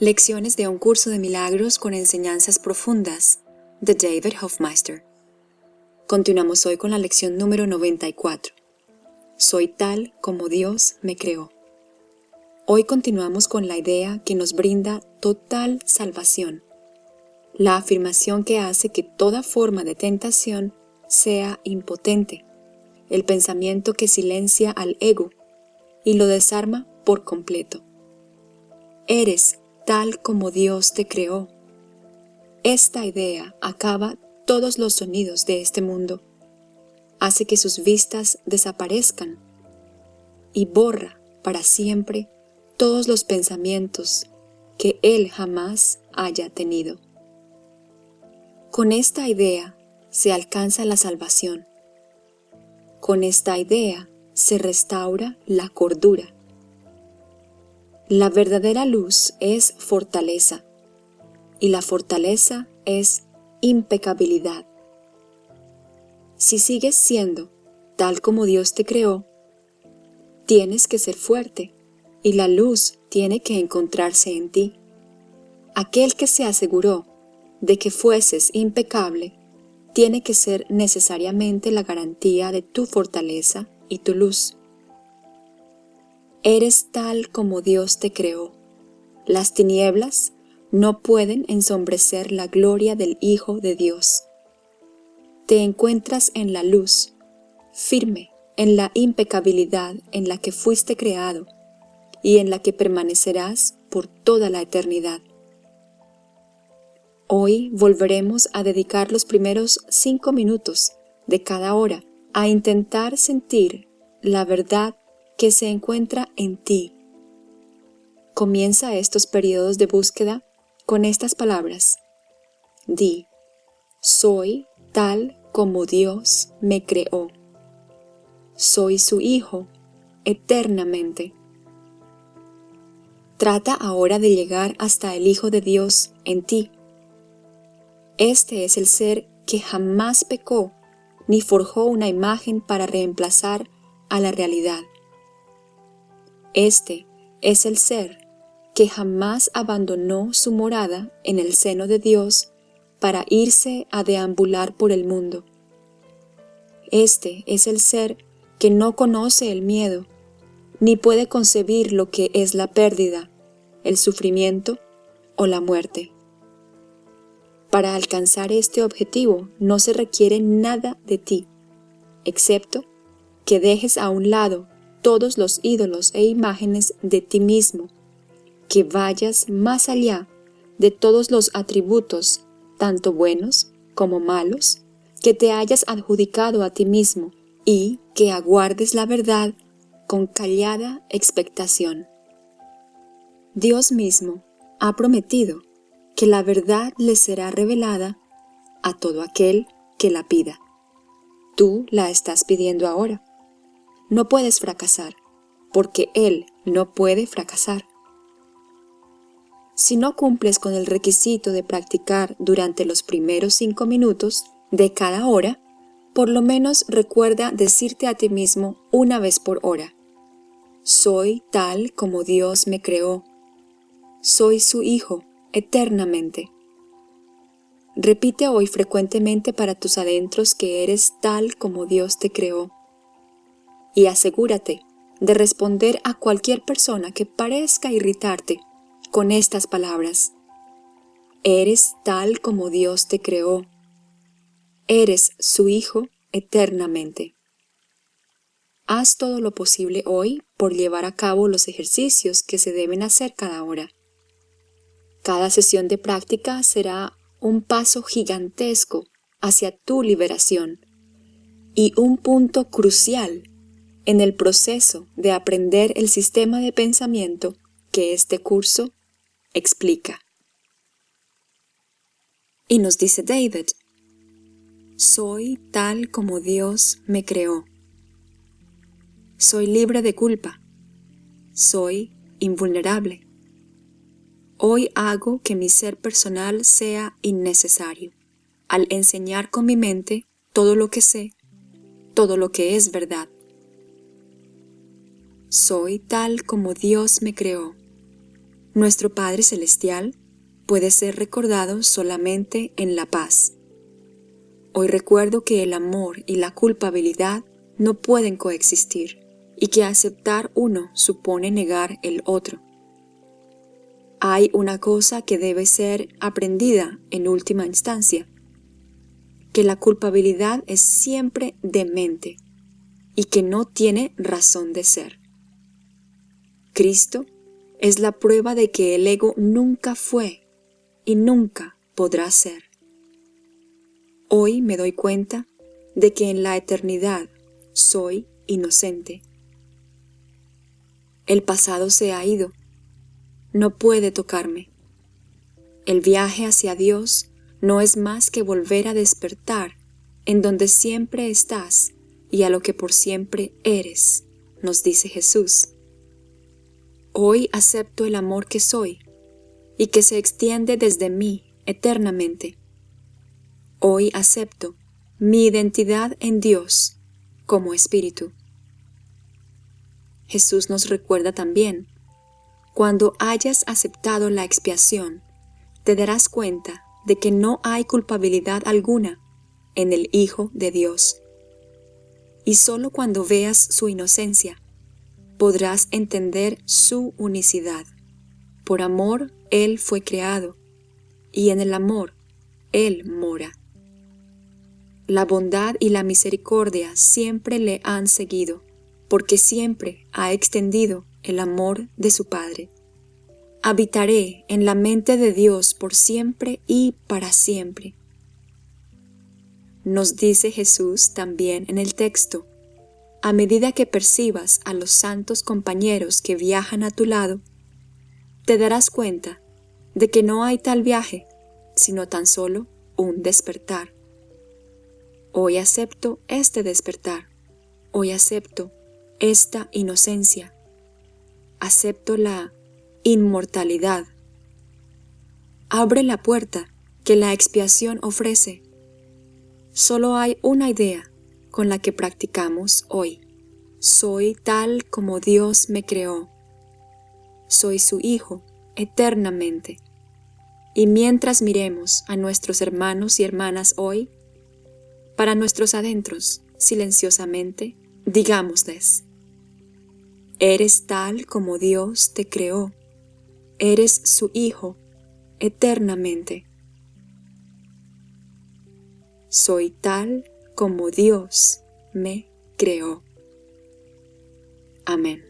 Lecciones de un curso de milagros con enseñanzas profundas de David Hofmeister. Continuamos hoy con la lección número 94. Soy tal como Dios me creó. Hoy continuamos con la idea que nos brinda total salvación, la afirmación que hace que toda forma de tentación sea impotente, el pensamiento que silencia al ego y lo desarma por completo. Eres tal como Dios te creó. Esta idea acaba todos los sonidos de este mundo, hace que sus vistas desaparezcan y borra para siempre todos los pensamientos que Él jamás haya tenido. Con esta idea se alcanza la salvación. Con esta idea se restaura la cordura. La verdadera luz es fortaleza y la fortaleza es impecabilidad. Si sigues siendo tal como Dios te creó, tienes que ser fuerte y la luz tiene que encontrarse en ti. Aquel que se aseguró de que fueses impecable tiene que ser necesariamente la garantía de tu fortaleza y tu luz. Eres tal como Dios te creó. Las tinieblas no pueden ensombrecer la gloria del Hijo de Dios. Te encuentras en la luz, firme en la impecabilidad en la que fuiste creado y en la que permanecerás por toda la eternidad. Hoy volveremos a dedicar los primeros cinco minutos de cada hora a intentar sentir la verdad que se encuentra en ti. Comienza estos periodos de búsqueda con estas palabras. Di, soy tal como Dios me creó. Soy su Hijo eternamente. Trata ahora de llegar hasta el Hijo de Dios en ti. Este es el ser que jamás pecó ni forjó una imagen para reemplazar a la realidad. Este es el ser que jamás abandonó su morada en el seno de Dios para irse a deambular por el mundo. Este es el ser que no conoce el miedo, ni puede concebir lo que es la pérdida, el sufrimiento o la muerte. Para alcanzar este objetivo no se requiere nada de ti, excepto que dejes a un lado todos los ídolos e imágenes de ti mismo, que vayas más allá de todos los atributos, tanto buenos como malos, que te hayas adjudicado a ti mismo y que aguardes la verdad con callada expectación. Dios mismo ha prometido que la verdad le será revelada a todo aquel que la pida. Tú la estás pidiendo ahora no puedes fracasar, porque Él no puede fracasar. Si no cumples con el requisito de practicar durante los primeros cinco minutos de cada hora, por lo menos recuerda decirte a ti mismo una vez por hora, soy tal como Dios me creó, soy su Hijo eternamente. Repite hoy frecuentemente para tus adentros que eres tal como Dios te creó y asegúrate de responder a cualquier persona que parezca irritarte con estas palabras. Eres tal como Dios te creó. Eres su Hijo eternamente. Haz todo lo posible hoy por llevar a cabo los ejercicios que se deben hacer cada hora. Cada sesión de práctica será un paso gigantesco hacia tu liberación y un punto crucial en el proceso de aprender el sistema de pensamiento que este curso explica. Y nos dice David, soy tal como Dios me creó. Soy libre de culpa. Soy invulnerable. Hoy hago que mi ser personal sea innecesario, al enseñar con mi mente todo lo que sé, todo lo que es verdad. Soy tal como Dios me creó. nuestro Padre Celestial puede ser recordado solamente en la paz. Hoy recuerdo que el amor y la culpabilidad no pueden coexistir y que aceptar uno supone negar el otro. Hay una cosa que debe ser aprendida en última instancia, que la culpabilidad es siempre demente y que no tiene razón de ser. Cristo es la prueba de que el ego nunca fue y nunca podrá ser. Hoy me doy cuenta de que en la eternidad soy inocente. El pasado se ha ido, no puede tocarme. El viaje hacia Dios no es más que volver a despertar en donde siempre estás y a lo que por siempre eres, nos dice Jesús. Hoy acepto el amor que soy y que se extiende desde mí eternamente. Hoy acepto mi identidad en Dios como espíritu. Jesús nos recuerda también, cuando hayas aceptado la expiación, te darás cuenta de que no hay culpabilidad alguna en el Hijo de Dios. Y solo cuando veas su inocencia, podrás entender su unicidad. Por amor Él fue creado, y en el amor Él mora. La bondad y la misericordia siempre le han seguido, porque siempre ha extendido el amor de su Padre. Habitaré en la mente de Dios por siempre y para siempre. Nos dice Jesús también en el texto, a medida que percibas a los santos compañeros que viajan a tu lado, te darás cuenta de que no hay tal viaje, sino tan solo un despertar. Hoy acepto este despertar, hoy acepto esta inocencia, acepto la inmortalidad. Abre la puerta que la expiación ofrece. Solo hay una idea con la que practicamos hoy. Soy tal como Dios me creó. Soy su Hijo eternamente. Y mientras miremos a nuestros hermanos y hermanas hoy, para nuestros adentros, silenciosamente, digámosles, Eres tal como Dios te creó. Eres su Hijo eternamente. Soy tal como Dios me creó. Amén.